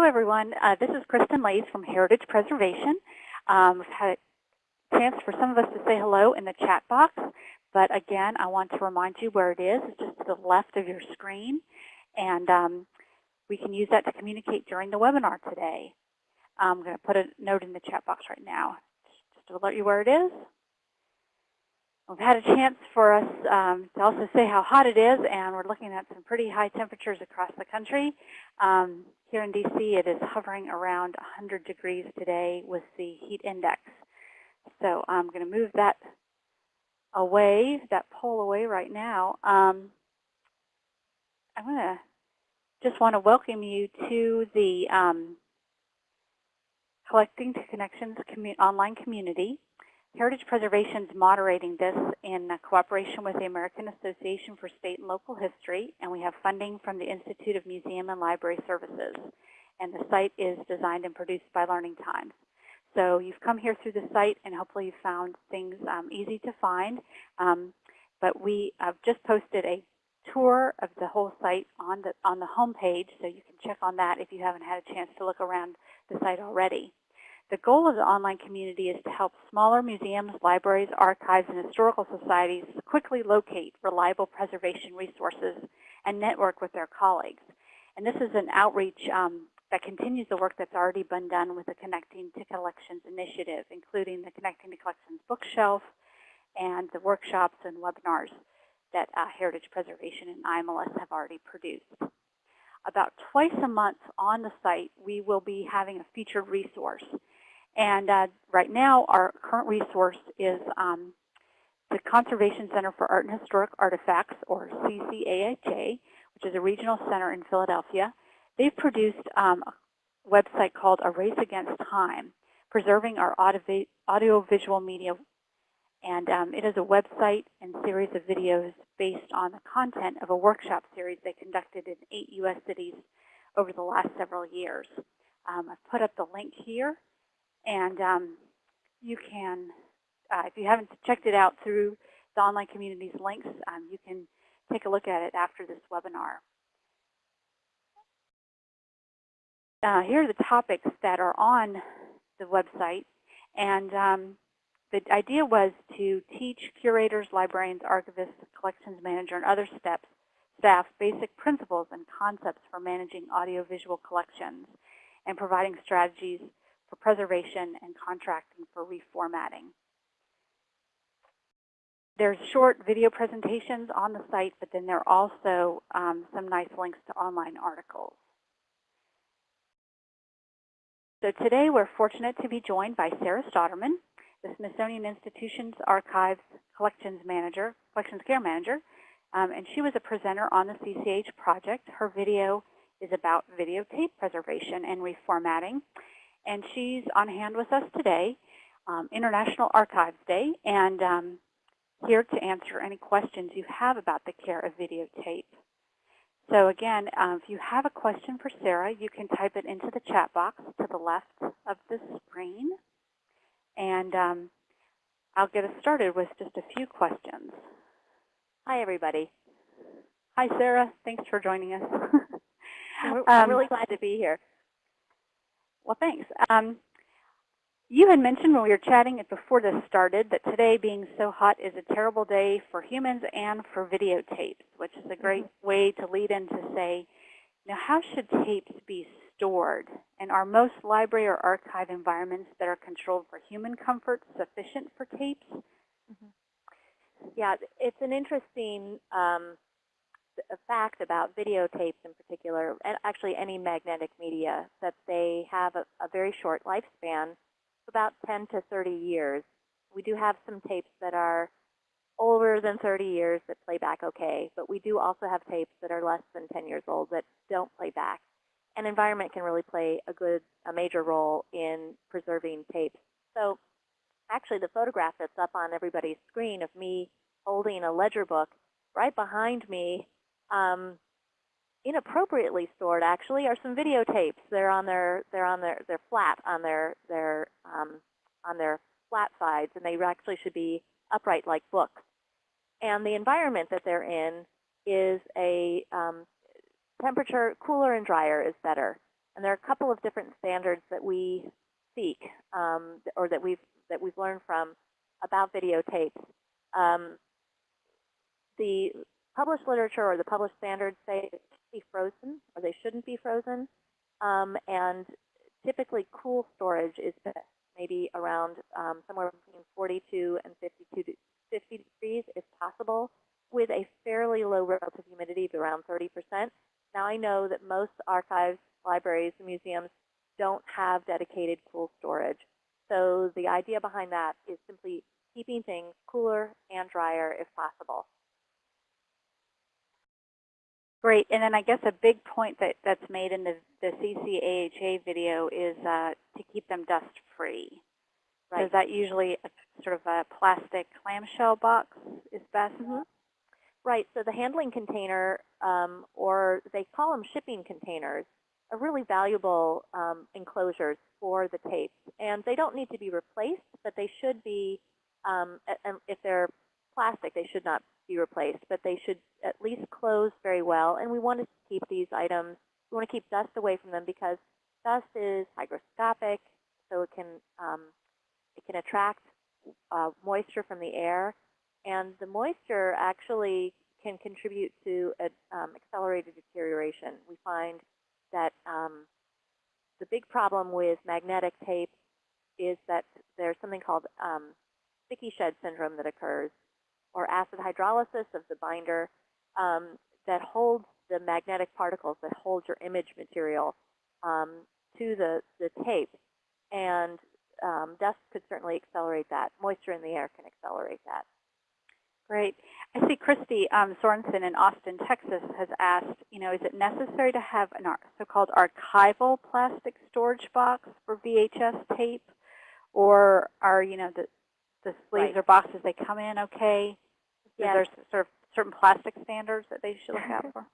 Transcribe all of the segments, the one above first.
Hello, everyone. Uh, this is Kristen Laise from Heritage Preservation. Um, we've had a chance for some of us to say hello in the chat box, but again, I want to remind you where it is. It's just to the left of your screen, and um, we can use that to communicate during the webinar today. I'm going to put a note in the chat box right now just to alert you where it is. We've had a chance for us um, to also say how hot it is, and we're looking at some pretty high temperatures across the country. Um, here in DC, it is hovering around 100 degrees today with the heat index. So I'm going to move that away, that pole away right now. Um, I'm going to just want to welcome you to the um, Collecting to Connections commu online community. Heritage Preservation is moderating this in cooperation with the American Association for State and Local History, and we have funding from the Institute of Museum and Library Services. And the site is designed and produced by Learning Times. So you've come here through the site, and hopefully you found things um, easy to find. Um, but we have just posted a tour of the whole site on the on the home page, so you can check on that if you haven't had a chance to look around the site already. The goal of the online community is to help smaller museums, libraries, archives, and historical societies quickly locate reliable preservation resources and network with their colleagues. And this is an outreach um, that continues the work that's already been done with the Connecting to Collections initiative, including the Connecting to Collections bookshelf and the workshops and webinars that uh, Heritage Preservation and IMLS have already produced. About twice a month on the site, we will be having a featured resource. And uh, right now, our current resource is um, the Conservation Center for Art and Historic Artifacts, or CCAHA, which is a regional center in Philadelphia. They've produced um, a website called A Race Against Time, Preserving Our Audiovisual Media. And um, it is a website and series of videos based on the content of a workshop series they conducted in eight U.S. cities over the last several years. Um, I've put up the link here and um, you can, uh, if you haven't checked it out through the online community's links, um, you can take a look at it after this webinar. Uh, here are the topics that are on the website. And um, the idea was to teach curators, librarians, archivists, collections manager, and other steps, staff basic principles and concepts for managing audiovisual collections and providing strategies for preservation and contracting for reformatting. There's short video presentations on the site, but then there are also um, some nice links to online articles. So today we're fortunate to be joined by Sarah Stauderman, the Smithsonian Institution's Archives Collections Manager, Collections Care Manager, um, and she was a presenter on the CCH project. Her video is about videotape preservation and reformatting and she's on hand with us today, um, International Archives Day, and um, here to answer any questions you have about the care of videotape. So again, uh, if you have a question for Sarah, you can type it into the chat box to the left of the screen. And um, I'll get us started with just a few questions. Hi, everybody. Hi, Sarah. Thanks for joining us. I'm really glad to be here. Well, thanks. Um, you had mentioned when we were chatting before this started that today being so hot is a terrible day for humans and for videotapes, which is a great mm -hmm. way to lead in to say, now how should tapes be stored? And are most library or archive environments that are controlled for human comfort sufficient for tapes? Mm -hmm. Yeah, it's an interesting um, a fact about videotapes in particular, and actually any magnetic media, that they have a, a very short lifespan, about 10 to 30 years. We do have some tapes that are older than 30 years that play back okay, but we do also have tapes that are less than 10 years old that don't play back. And environment can really play a good, a major role in preserving tapes. So actually the photograph that's up on everybody's screen of me holding a ledger book, right behind me um, inappropriately stored actually are some videotapes. They're on their they're on their they're flat on their their um, on their flat sides, and they actually should be upright like books. And the environment that they're in is a um, temperature cooler and drier is better. And there are a couple of different standards that we seek, um, or that we've that we've learned from about videotapes. Um, the published literature or the published standards say it should be frozen or they shouldn't be frozen. Um, and typically cool storage is best, maybe around um, somewhere between 42 and 52 to 50 degrees if possible, with a fairly low relative humidity of around 30%. Now I know that most archives, libraries, and museums don't have dedicated cool storage. So the idea behind that is simply keeping things cooler and drier if possible. Great. And then I guess a big point that, that's made in the, the CCAHA video is uh, to keep them dust-free. Right. Is that usually a, sort of a plastic clamshell box is best? Mm -hmm. Right. So the handling container, um, or they call them shipping containers, are really valuable um, enclosures for the tapes. And they don't need to be replaced, but they should be, um, and if they're plastic, they should not be replaced, but they should at least close very well. And we want to keep these items, we want to keep dust away from them because dust is hygroscopic, so it can, um, it can attract uh, moisture from the air. And the moisture actually can contribute to a, um, accelerated deterioration. We find that um, the big problem with magnetic tape is that there's something called um, sticky shed syndrome that occurs, or acid hydrolysis of the binder um, that holds the magnetic particles that hold your image material um, to the, the tape. And um, dust could certainly accelerate that. Moisture in the air can accelerate that. Great. I see Christy um, Sorensen in Austin, Texas has asked, you know, is it necessary to have an so-called archival plastic storage box for VHS tape? Or are, you know, the, the sleeves right. or boxes, they come in okay? Yeah. Is there sort of certain plastic standards that they should look out for?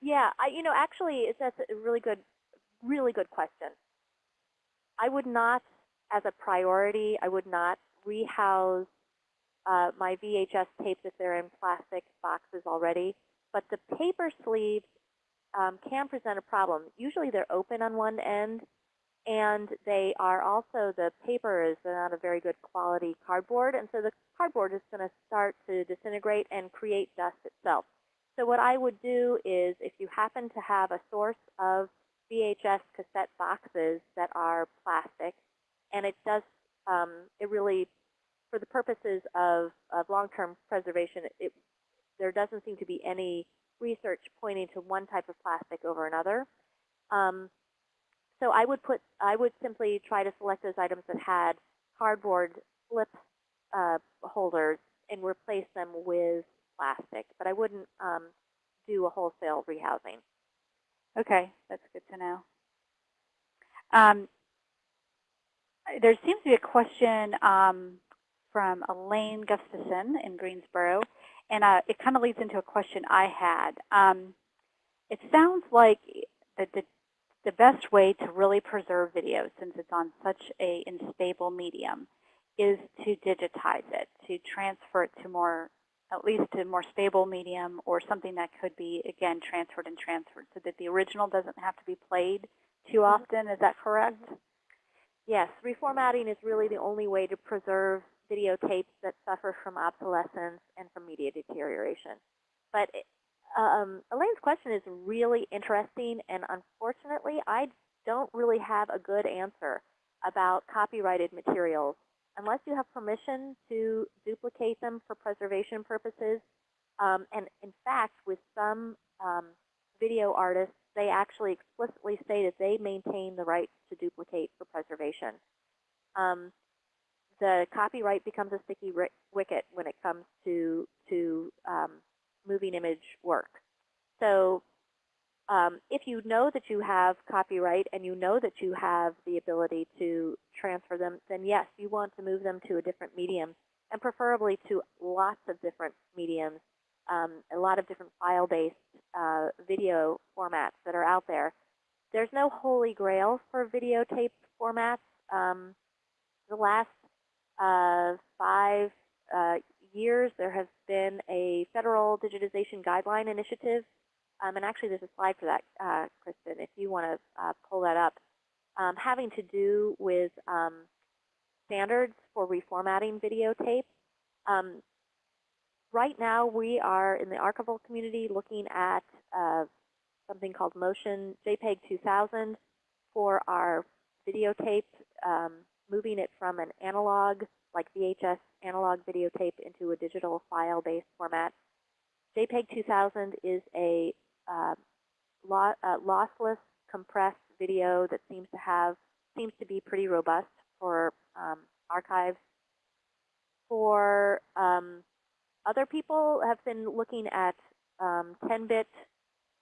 yeah, I, you know, actually, it's, that's a really good, really good question. I would not, as a priority, I would not rehouse uh, my VHS tapes if they're in plastic boxes already. But the paper sleeves um, can present a problem. Usually they're open on one end, and they are also, the paper is not a very good quality cardboard, and so the cardboard is going to start to disintegrate and create dust itself. So what I would do is if you happen to have a source of VHS cassette boxes that are plastic, and it does, um, it really for the purposes of, of long-term preservation, it, there doesn't seem to be any research pointing to one type of plastic over another. Um, so I would put, I would simply try to select those items that had cardboard flip uh, holders and replace them with plastic. But I wouldn't um, do a wholesale rehousing. Okay, that's good to know. Um, there seems to be a question um, from Elaine Gustafson in Greensboro, and uh, it kind of leads into a question I had. Um, it sounds like the, the, the best way to really preserve video, since it's on such a unstable medium, is to digitize it, to transfer it to more, at least to more stable medium or something that could be, again, transferred and transferred so that the original doesn't have to be played too Mm-hmm. often. Is that correct? Yes, reformatting is really the only way to preserve videotapes that suffer from obsolescence and from media deterioration. But um, Elaine's question is really interesting, and unfortunately, I don't really have a good answer about copyrighted materials. Unless you have permission to duplicate them for preservation purposes, um, and in fact, with some um, video artists, they actually explicitly say that they maintain the rights to duplicate for preservation. Um, the copyright becomes a sticky wicket when it comes to to um, moving image work. So um, if you know that you have copyright and you know that you have the ability to transfer them, then yes, you want to move them to a different medium and preferably to lots of different mediums, um, a lot of different file-based uh, video formats that are out there. There's no holy grail for videotape formats. Um, the last uh, five uh, years, there has been a federal digitization guideline initiative um, and actually there's a slide for that, uh, Kristen, if you want to uh, pull that up, um, having to do with um, standards for reformatting videotape. Um, right now we are in the archival community looking at uh, something called Motion JPEG 2000 for our videotape, um, moving it from an analog, like VHS analog videotape into a digital file-based format. JPEG 2000 is a uh, lo uh, lossless compressed video that seems to have, seems to be pretty robust for um, archives. For um, other people have been looking at 10-bit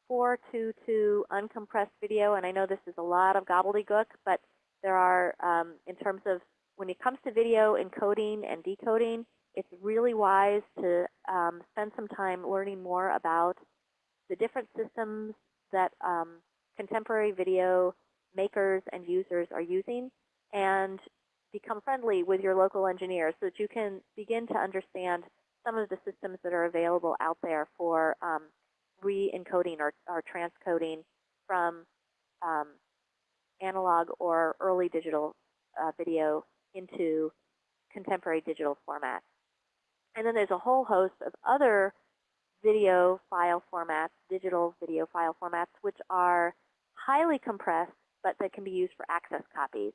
422 uncompressed video, and I know this is a lot of gobbledygook, but there are, um, in terms of when it comes to video encoding and decoding, it's really wise to um, spend some time learning more about the different systems that um, contemporary video makers and users are using and become friendly with your local engineers so that you can begin to understand some of the systems that are available out there for um, re-encoding or, or transcoding from um, analog or early digital uh, video into contemporary digital format. And then there's a whole host of other video file formats, digital video file formats, which are highly compressed, but that can be used for access copies.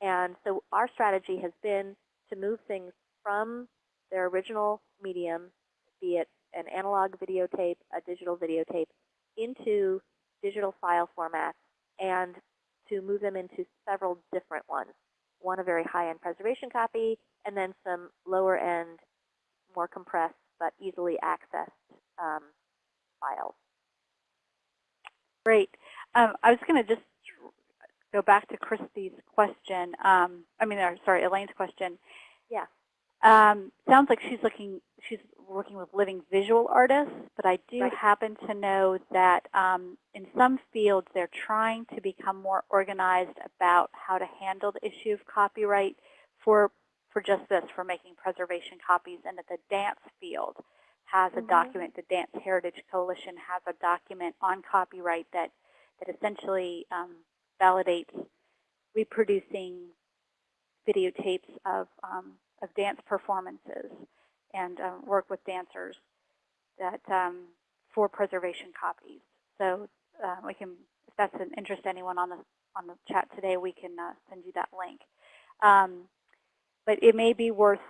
And so our strategy has been to move things from their original medium, be it an analog videotape, a digital videotape, into digital file formats and to move them into several different ones. One a very high-end preservation copy, and then some lower-end, more compressed but easily accessed um, files. Great. Um, I was going to just go back to Christy's question. Um, I mean, or, sorry, Elaine's question. Yeah. Um, sounds like she's looking, she's working with living visual artists, but I do Right. happen to know that um, in some fields they're trying to become more organized about how to handle the issue of copyright for for just this, for making preservation copies, and that the dance field has a Mhm. document, the Dance Heritage Coalition has a document on copyright that, that essentially um, validates reproducing videotapes of, um, of dance performances and um, work with dancers that um, for preservation copies. So uh, we can, if that's an interest to anyone on the on the chat today, we can uh, send you that link. Um, but it may be worth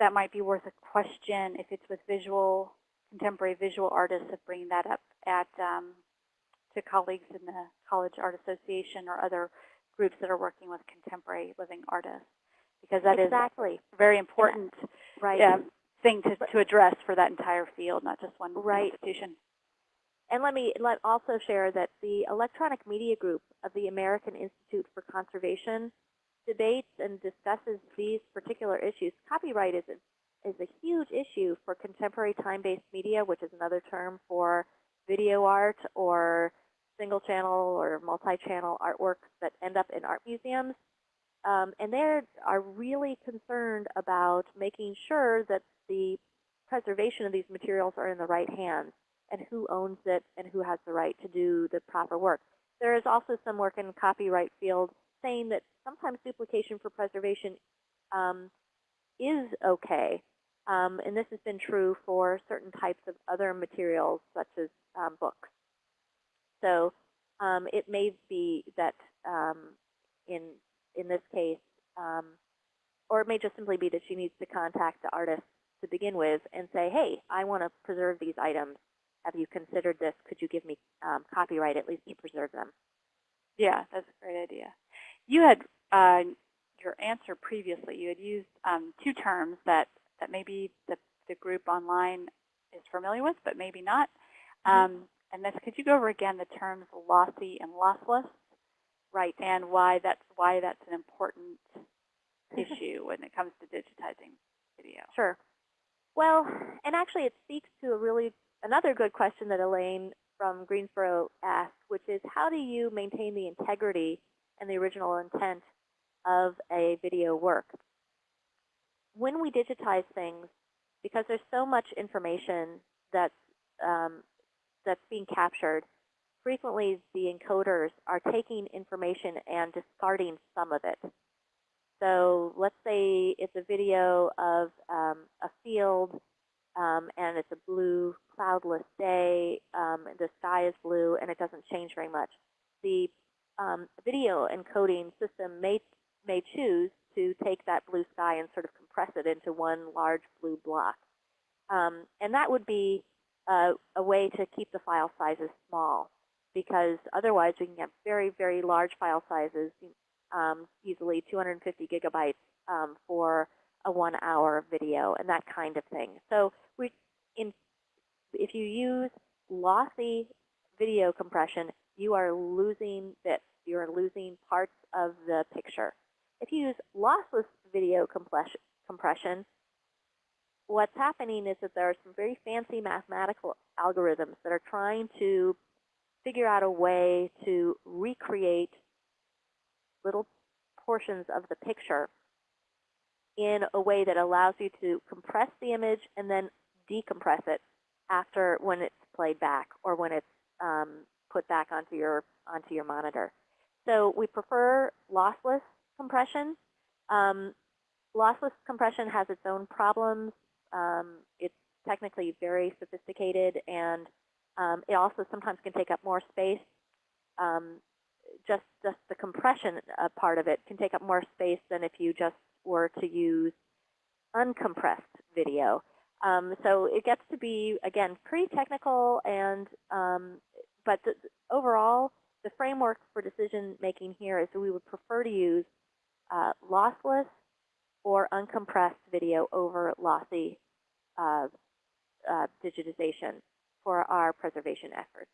that might be worth a question if it's with visual contemporary visual artists of bringing that up at um, to colleagues in the College Art Association or other groups that are working with contemporary living artists because that is exactly. a very important Right. um, thing to, to address for that entire field, not just one Right. institution. And let me let also share that the Electronic Media Group of the American Institute for Conservation debates and discusses these particular issues. Copyright is a, is a huge issue for contemporary time-based media, which is another term for video art or single channel or multi-channel artworks that end up in art museums. Um, and they are really concerned about making sure that the preservation of these materials are in the right hands and who owns it and who has the right to do the proper work. There is also some work in the copyright field saying that sometimes duplication for preservation um, is okay. Um, and this has been true for certain types of other materials, such as um, books. So um, it may be that um, in in this case, um, or it may just simply be that she needs to contact the artist to begin with and say, hey, I want to preserve these items. Have you considered this? Could you give me um, copyright at least to preserve them? Yeah, that's a great idea. You had uh, your answer previously. You had used um, two terms that that maybe the the group online is familiar with, but maybe not. Mhm. Um, and this, could you go over again the terms lossy and lossless, Right. and why that's why that's an important issue when it comes to digitizing video? Sure. Well, and actually it speaks to a really another good question that Elaine from Greensboro asked, which is how do you maintain the integrity and the original intent of a video work? When we digitize things, because there's so much information that's um, that's being captured, frequently the encoders are taking information and discarding some of it. So let's say it's a video of um, a field um, and it's a blue cloudless day, um, the sky is blue, and it doesn't change very much. The um, video encoding system may, may choose to take that blue sky and sort of compress it into one large blue block. Um, and that would be uh, a way to keep the file sizes small because otherwise we can get very, very large file sizes, um, easily 250 gigabytes um, for a one hour video and that kind of thing. So we, in, if you use lossy video compression, you are losing bits. You are losing parts of the picture. If you use lossless video compression, what's happening is that there are some very fancy mathematical algorithms that are trying to figure out a way to recreate little portions of the picture in a way that allows you to compress the image and then decompress it after when it's played back or when it's um, put back onto your onto your monitor. So we prefer lossless compression. Um, lossless compression has its own problems. Um, it's technically very sophisticated and um, it also sometimes can take up more space. Um, just, just the compression uh, part of it can take up more space than if you just were to use uncompressed video. Um, so it gets to be, again, pretty technical, and um, but the, overall, the framework for decision making here is that we would prefer to use uh, lossless or uncompressed video over lossy uh, uh, digitization for our preservation efforts.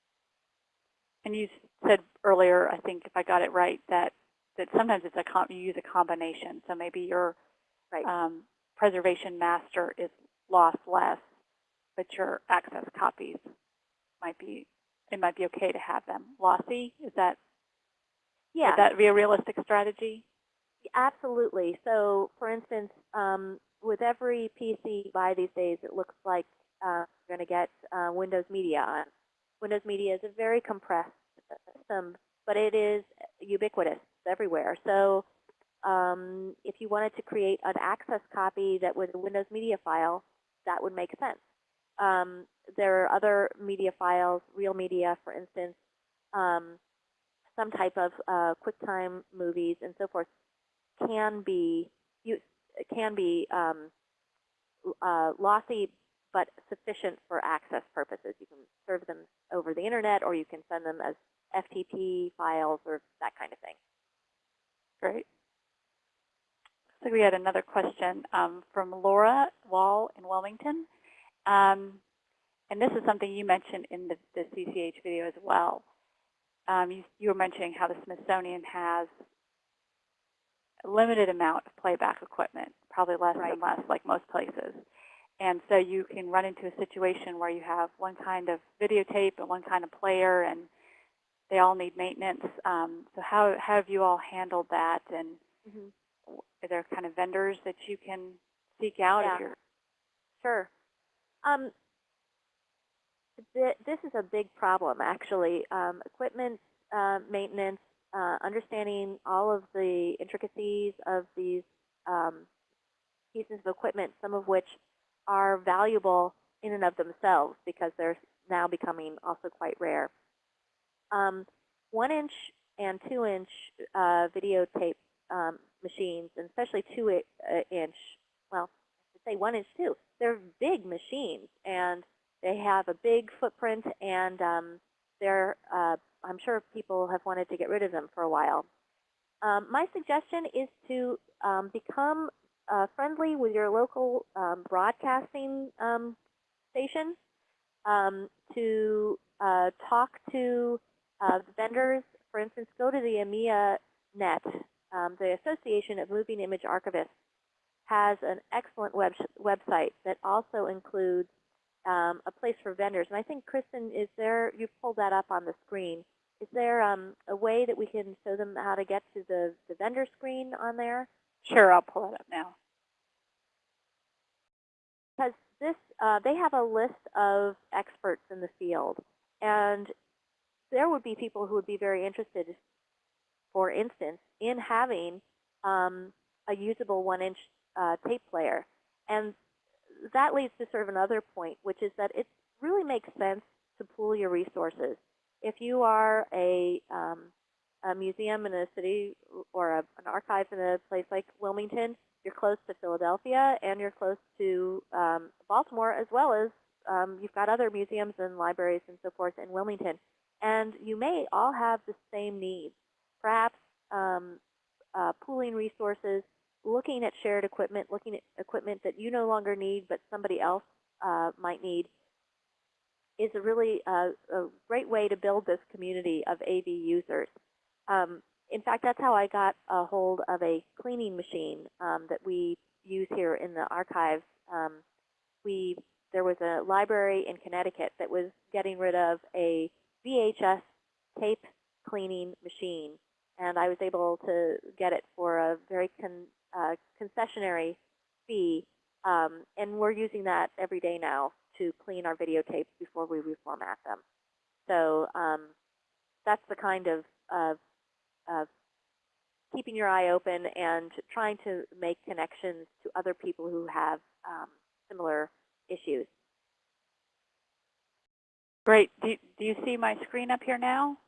And you said earlier, I think if I got it right, that that sometimes it's a com you use a combination. So maybe your right. um, preservation master is lossless, but your access copies might be it might be okay to have them lossy. Is that yeah? Would that be a realistic strategy? Absolutely. So, for instance, um, with every PC you buy these days, it looks like uh, you're going to get uh, Windows Media on. Windows Media is a very compressed system, but it is ubiquitous everywhere. So um, if you wanted to create an access copy that was a Windows Media file, that would make sense. Um, there are other media files, Real Media, for instance, um, some type of uh, QuickTime movies and so forth can be you can be um, uh, lossy but sufficient for access purposes. You can serve them over the internet or you can send them as FTP files or that kind of thing. Great. So we had another question um, from Laura Wall in Wilmington. Um, and this is something you mentioned in the, the CCH video as well. Um, you, you, were mentioning how the Smithsonian has a limited amount of playback equipment, probably less right. and less, like most places. And so you can run into a situation where you have one kind of videotape and one kind of player, and they all need maintenance. Um, so how, how have you all handled that? And mm -hmm. are there kind of vendors that you can seek out? Yeah. If you're sure. Um, th this is a big problem, actually. Um, equipment uh, maintenance, uh, understanding all of the intricacies of these um, pieces of equipment, some of which are valuable in and of themselves because they're now becoming also quite rare. Um, one inch and two inch uh, videotape um, machines, and especially two uh, inch, well, I should say one inch too, they're big machines and they have a big footprint and um, they're, uh, I'm sure people have wanted to get rid of them for a while. Um, my suggestion is to um, become uh, friendly with your local um, broadcasting um, station um, to uh, talk to uh, vendors. For instance, go to the AMIA Net, um, the Association of Moving Image Archivists has an excellent web website that also includes um, a place for vendors. And I think, Kristen, is there, you've pulled that up on the screen. Is there um, a way that we can show them how to get to the, the vendor screen on there? Sure, I'll pull it up now. Because this, uh, they have a list of experts in the field. and there would be people who would be very interested, for instance, in having um, a usable one-inch uh, tape player. And that leads to sort of another point, which is that it really makes sense to pool your resources. If you are a, um, a museum in a city or a, an archive in a place like Wilmington, you're close to Philadelphia and you're close to um, Baltimore as well as um, you've got other museums and libraries and so forth in Wilmington. And you may all have the same needs. Perhaps um, uh, pooling resources, looking at shared equipment, looking at equipment that you no longer need but somebody else uh, might need is a really uh, a great way to build this community of AV users. Um, in fact, that's how I got a hold of a cleaning machine um, that we use here in the archives. Um, we there was a library in Connecticut that was getting rid of a VHS tape cleaning machine, and I was able to get it for a very con, uh, concessionary fee, um, and we're using that every day now to clean our videotapes before we reformat them. So um, that's the kind of, of, of keeping your eye open and trying to make connections to other people who have um, similar issues. Great. Do, do you see my screen up here now?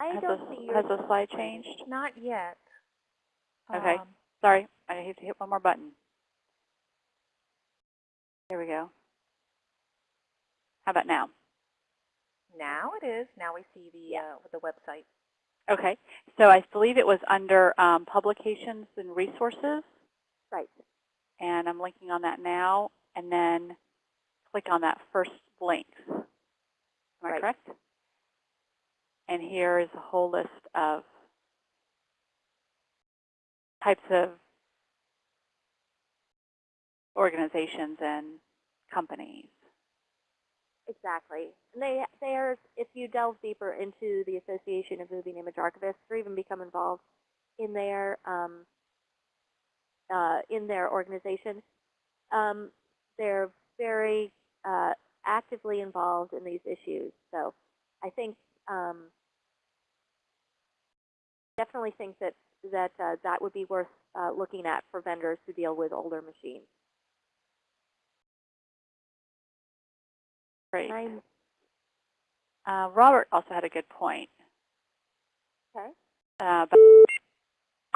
I has don't the, see Has the slide changed? Not yet. Okay. Um, Sorry, I have to hit one more button. There we go. How about now? now it is. Now we see the uh, the website. Okay. So I believe it was under um, publications and resources, Right. and I'm linking on that now, and then click on that first link. Am I Right. correct? And here is a whole list of types of organizations and companies. Exactly. And they, are, if you delve deeper into the Association of Moving Image Archivists or even become involved in their, um, uh, in their organization, um, they're very uh, actively involved in these issues. So I think, um, definitely think that, that, uh, that would be worth uh, looking at for vendors who deal with older machines. Great. Uh, Robert also had a good point. okay. uh,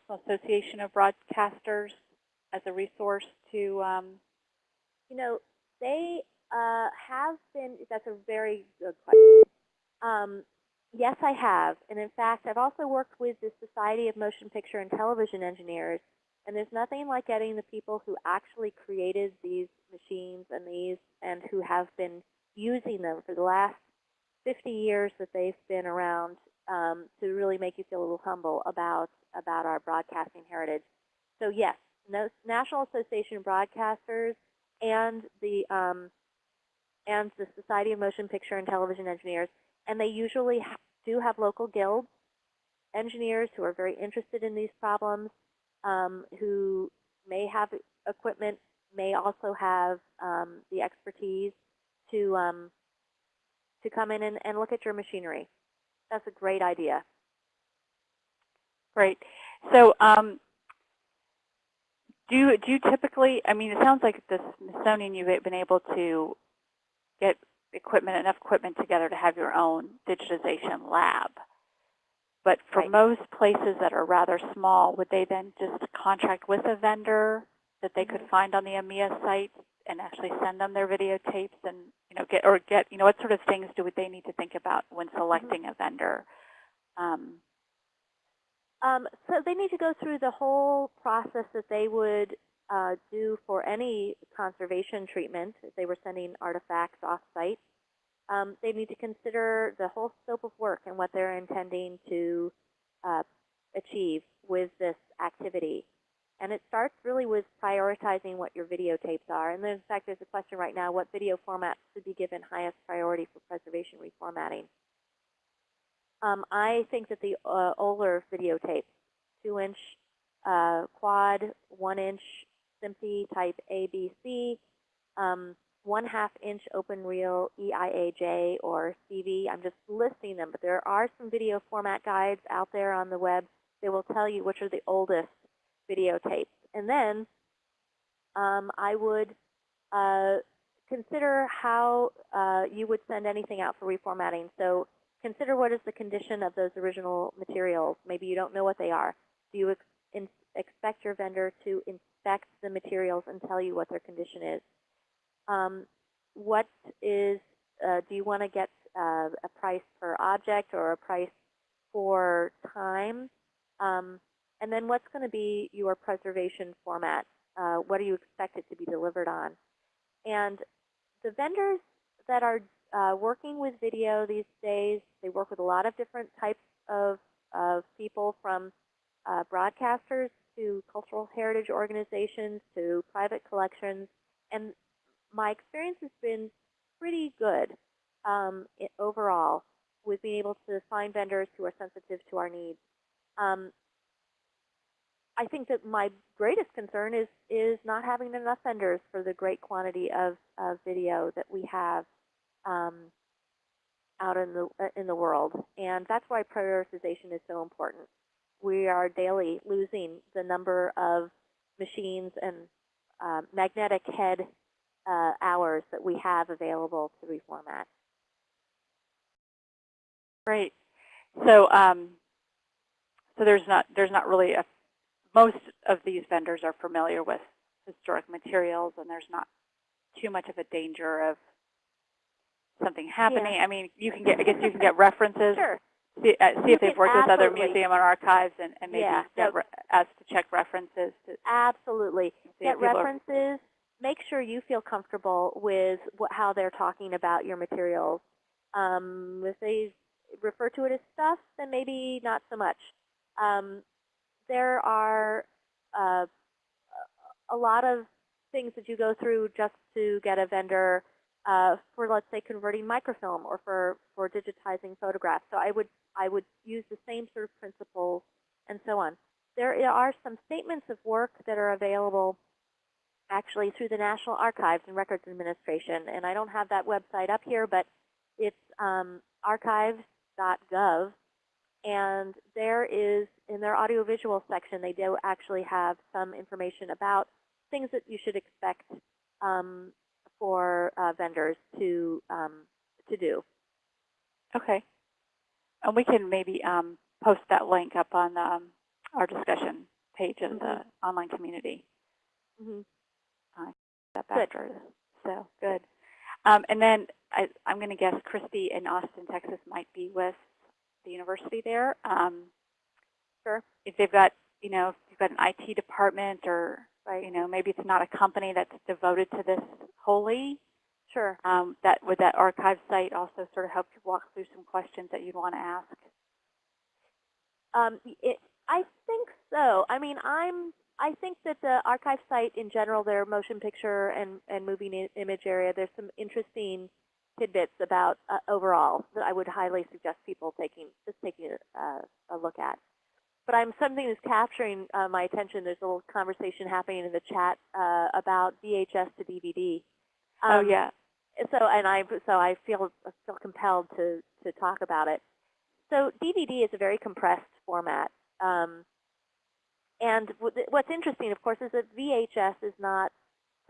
about Association of Broadcasters as a resource to, um, You know, they uh, have been, that's a very good question. Um, yes, I have. And in fact, I've also worked with the Society of Motion Picture and Television Engineers. And there's nothing like getting the people who actually created these machines and these and who have been using them for the last 50 years that they've been around um, to really make you feel a little humble about, about our broadcasting heritage. So yes, National Association of Broadcasters and the um, and the Society of Motion Picture and Television Engineers, and they usually ha do have local guilds, engineers who are very interested in these problems, um, who may have equipment, may also have um, the expertise to um, to come in and, and look at your machinery. That's a great idea. great. So um, do, you, do you typically, I mean, it sounds like the Smithsonian, you've been able to get equipment, enough equipment together to have your own digitization lab. But for Right. most places that are rather small, would they then just contract with a vendor that they could Mhm. find on the AMIA site and actually send them their videotapes and you know get or get you know what sort of things do they need to think about when selecting a vendor? Um, Um, so they need to go through the whole process that they would uh, do for any conservation treatment if they were sending artifacts off-site. Um, they need to consider the whole scope of work and what they're intending to uh, achieve with this activity. And it starts really with prioritizing what your videotapes are. And in fact, there's a question right now, what video formats should be given highest priority for preservation reformatting? Um, I think that the uh, Oler videotapes, two-inch uh, quad, one-inch SMPTE type ABC, um, one half inch open reel EIAJ or CV. I'm just listing them, but there are some video format guides out there on the web. They will tell you which are the oldest videotapes. And then um, I would uh, consider how uh, you would send anything out for reformatting. So consider what is the condition of those original materials. Maybe you don't know what they are. Do you ex expect your vendor to inspect the materials and tell you what their condition is? Um, what is, uh, do you want to get uh, a price per object or a price for time? Um, and then what's going to be your preservation format? Uh, what do you expect it to be delivered on? And the vendors that are uh, working with video these days, they work with a lot of different types of, of people from uh, broadcasters to cultural heritage organizations to private collections. And my experience has been pretty good um, overall with being able to find vendors who are sensitive to our needs. Um, I think that my greatest concern is is not having enough vendors for the great quantity of, of video that we have um, out in the uh, in the world, and that's why prioritization is so important. We are daily losing the number of machines and uh, magnetic head uh, hours that we have available to reformat. Great. So, um, so there's not there's not really a most of these vendors are familiar with historic materials, and there's not too much of a danger of something happening. Yeah. I mean, you can get I guess you can get references. Sure. See, uh, see if they've worked with other museum and archives, and, and maybe Yeah, get ask to check references to Absolutely. Get people are- references. Make sure you feel comfortable with what, how they're talking about your materials. Um, if they refer to it as stuff, then maybe not so much. Um, there are uh, a lot of things that you go through just to get a vendor uh, for, let's say, converting microfilm or for, for digitizing photographs. So I would, I would use the same sort of principles and so on. There are some statements of work that are available actually through the National Archives and Records Administration. And I don't have that website up here, but it's um, archives.gov. And there is, in their audiovisual section, they do actually have some information about things that you should expect um, for uh, vendors to, um, to do. Okay. And we can maybe um, post that link up on um, our discussion page of the online community. Mhm. Step Good. after this. So good. Um, and then I, I'm going to guess Christy in Austin, Texas might be with the university there. Um, Sure. If they've got, you know, if you've got an IT department or, you know, maybe it's not a company that's devoted to this wholly, Sure. um, that would that archive site also sort of help you walk through some questions that you'd want to ask? Um, it, I think so. I mean, I'm. I think that the archive site in general, their motion picture and and moving image area, there's some interesting tidbits about uh, overall that I would highly suggest people taking just taking a, uh, a look at. But I'm something that's capturing uh, my attention. There's a little conversation happening in the chat uh, about VHS to DVD. oh Um, yeah. so and I so I feel I feel compelled to to talk about it. So DVD is a very compressed format, um, and what's interesting, of course, is that VHS is not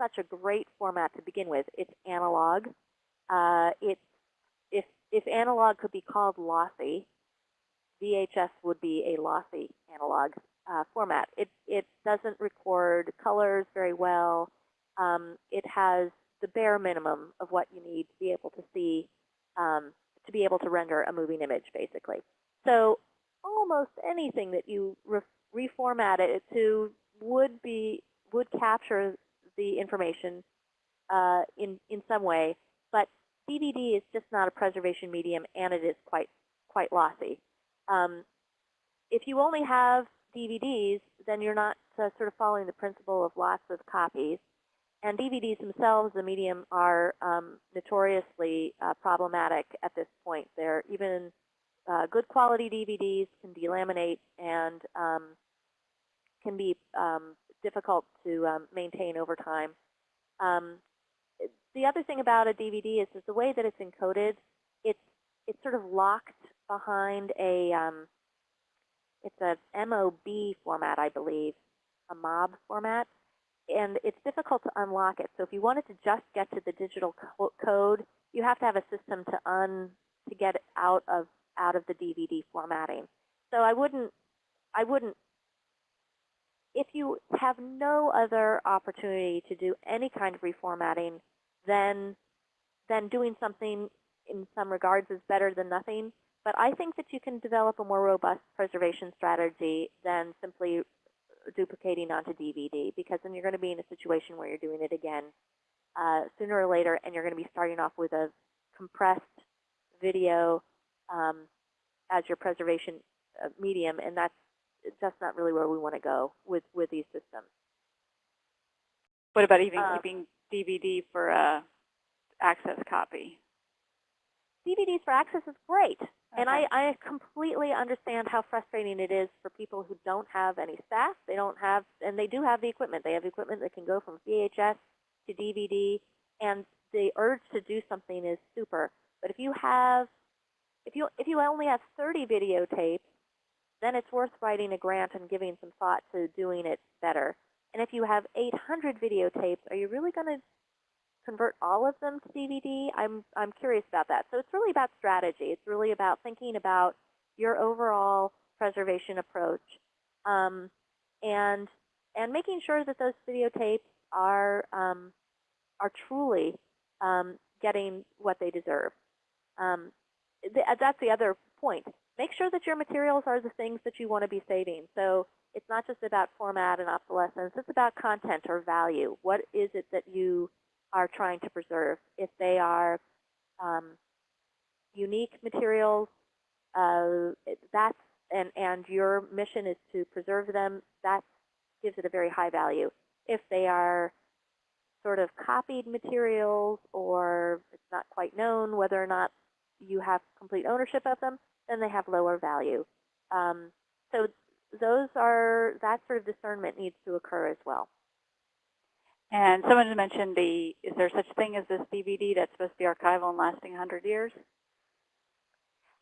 such a great format to begin with. It's analog. Uh, it's if if analog could be called lossy, VHS would be a lossy analog uh, format. It it doesn't record colors very well. Um, it has the bare minimum of what you need to be able to see, um, to be able to render a moving image, basically. So almost anything that you re reformat it to would be would capture the information uh, in in some way, but DVD is just not a preservation medium, and it is quite quite lossy. Um, if you only have DVDs, then you're not uh, sort of following the principle of lots of copies. And DVDs themselves, the medium, are um, notoriously uh, problematic at this point. They're even uh, good quality DVDs can delaminate and um, can be um, difficult to um, maintain over time. The other thing about a DVD is, is the way that it's encoded, it's it's sort of locked behind a um, it's a VOB format, I believe, a VOB format, and it's difficult to unlock it. So if you wanted to just get to the digital co code, you have to have a system to un to get out of out of the DVD formatting. So I wouldn't I wouldn't if you have no other opportunity to do any kind of reformatting, then then doing something in some regards is better than nothing. But I think that you can develop a more robust preservation strategy than simply duplicating onto DVD because then you're going to be in a situation where you're doing it again uh, sooner or later and you're going to be starting off with a compressed video um, as your preservation uh, medium and that's that's not really where we want to go with, with these systems. What about even Um, keeping DVD for a access copy? DVDs for access is great. And I, I completely understand how frustrating it is for people who don't have any staff. They don't have, and they do have the equipment. They have equipment that can go from VHS to DVD, and the urge to do something is super. But if you have, if you if you only have 30 videotapes, then it's worth writing a grant and giving some thought to doing it better. And if you have 800 videotapes, are you really going to convert all of them to DVD? I'm, I'm curious about that. So it's really about strategy. It's really about thinking about your overall preservation approach um, and, and making sure that those videotapes are, um, are truly um, getting what they deserve. Um, th that's the other point. Make sure that your materials are the things that you want to be saving. So it's not just about format and obsolescence. It's about content or value. What is it that you are trying to preserve. If they are um, unique materials, uh, that's and and your mission is to preserve them. That gives it a very high value. If they are sort of copied materials or it's not quite known whether or not you have complete ownership of them, then they have lower value. Um, so those are that sort of discernment needs to occur as well. And someone mentioned the, is there such a thing as this DVD that's supposed to be archival and lasting 100 years?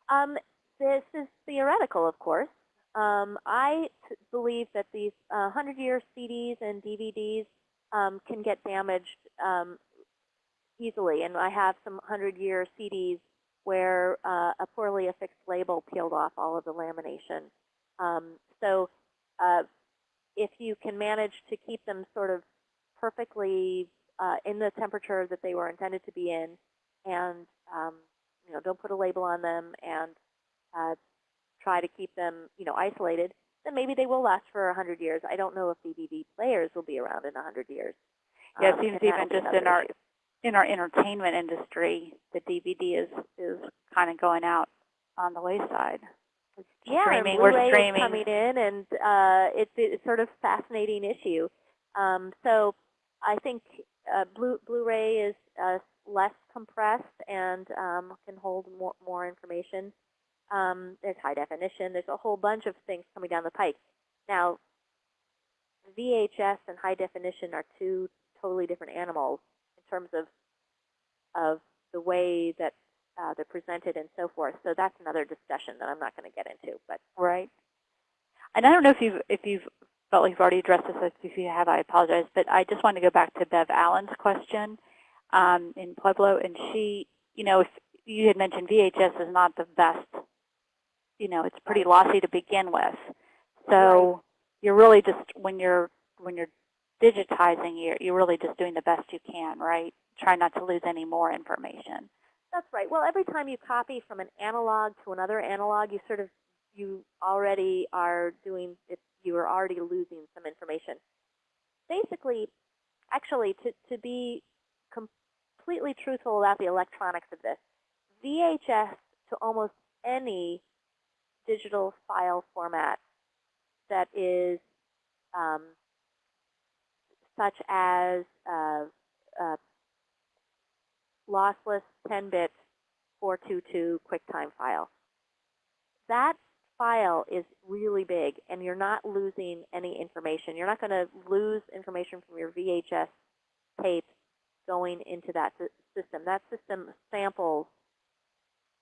Um, this is theoretical, of course. Um, I t- believe that these 100-year CDs and DVDs um, can get damaged um, easily, and I have some 100-year CDs where uh, a poorly affixed label peeled off all of the lamination. Um, so uh, if you can manage to keep them sort of perfectly uh, in the temperature that they were intended to be in, and um, you know, don't put a label on them, and uh, try to keep them, you know, isolated, then maybe they will last for 100 years. I don't know if DVD players will be around in 100 years. Yeah, it Um, seems even just in our issue. in our entertainment industry, the DVD is is kind of going out on the wayside. Yeah, streaming, and we're streaming. is coming in, and uh, it's it's sort of fascinating issue. Um, so I think uh, Blu Blu-ray is uh, less compressed and um, can hold more more information. Um, there's high definition. There's a whole bunch of things coming down the pike. Now, VHS and high definition are two totally different animals in terms of of the way that uh, they're presented and so forth. So that's another discussion that I'm not going to get into. But Right. And I don't know if you've if you've felt like you've already addressed this. If you have, I apologize. But I just wanted to go back to Bev Allen's question um, in Pueblo, and she, you know, if you had mentioned VHS is not the best, you know, it's pretty lossy to begin with. So you're really just when you're when you're digitizing, you're you're really just doing the best you can, right? Try not to lose any more information. That's right. Well, every time you copy from an analog to another analog, you sort of you already are doing it. You are already losing some information. Basically, actually, to to be completely truthful about the electronics of this, VHS to almost any digital file format that is um, such as uh, uh, lossless 10-bit 422 QuickTime file. That file is really big, and you're not losing any information. You're not going to lose information from your VHS tape going into that system. That system samples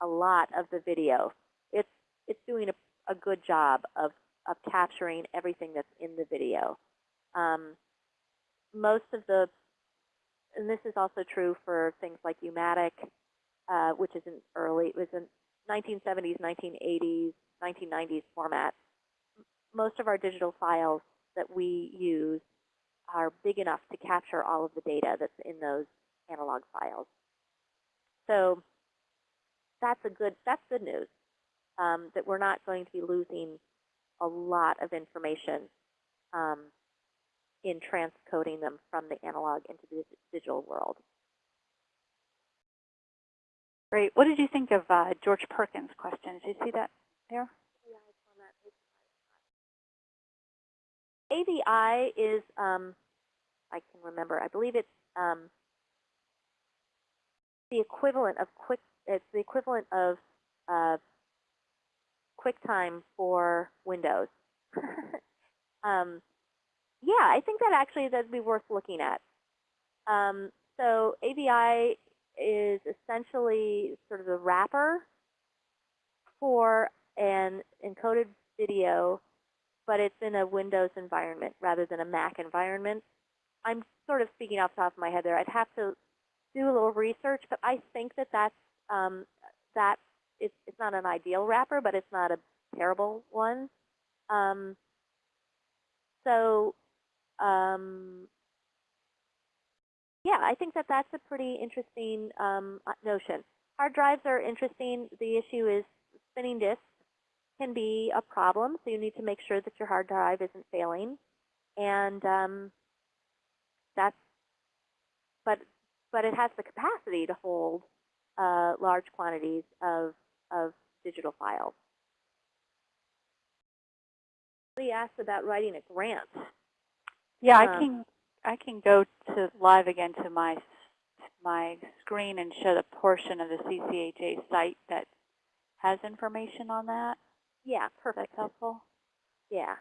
a lot of the video. It's it's doing a, a good job of of capturing everything that's in the video. Um, most of the, and this is also true for things like Umatic, uh, which is an early, it was in 1970s, 1980s, 1990s format. Most of our digital files that we use are big enough to capture all of the data that's in those analog files. So that's a good, that's good news, um, that we're not going to be losing a lot of information um, in transcoding them from the analog into the digital world. Great. What did you think of uh, George Perkins' question? Did you see that there? AVI is, um, I can remember, I believe it's um, the equivalent of quick, it's the equivalent of uh, QuickTime for Windows. um, yeah, I think that actually that'd be worth looking at. Um, so AVI is essentially sort of the wrapper for an encoded video, but it's in a Windows environment rather than a Mac environment. I'm sort of speaking off the top of my head there. I'd have to do a little research, but I think that that's um, that it's, it's not an ideal wrapper, but it's not a terrible one. Um, so, um, yeah, I think that that's a pretty interesting um, uh, notion. Hard drives are interesting. The issue is spinning disks can be a problem, so you need to make sure that your hard drive isn't failing. And um, that's, but, but it has the capacity to hold uh, large quantities of, of digital files. Somebody asked about writing a grant. Yeah, I Um, can I can go to live again to my my screen and show the portion of the CCHA site that has information on that. Yeah, perfect. that's helpful. Yeah.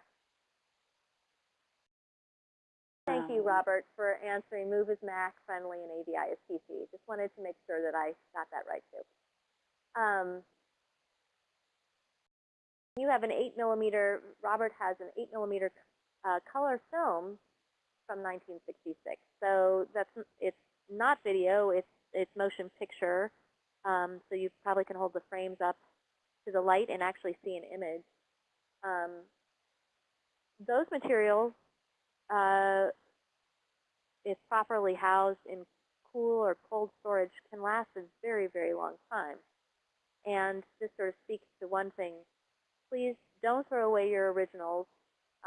Thank you, Um, Robert, for answering Move is Mac friendly and AVI is PC. Just wanted to make sure that I got that right too. Um, you have an 8 millimeter, Robert has an 8 millimeter uh, color film from 1966. So that's it's not video, it's it's motion picture. Um, so you probably can hold the frames up to the light and actually see an image. Um, those materials, uh, if properly housed in cool or cold storage, can last a very, very long time. And this sort of speaks to one thing. Please don't throw away your originals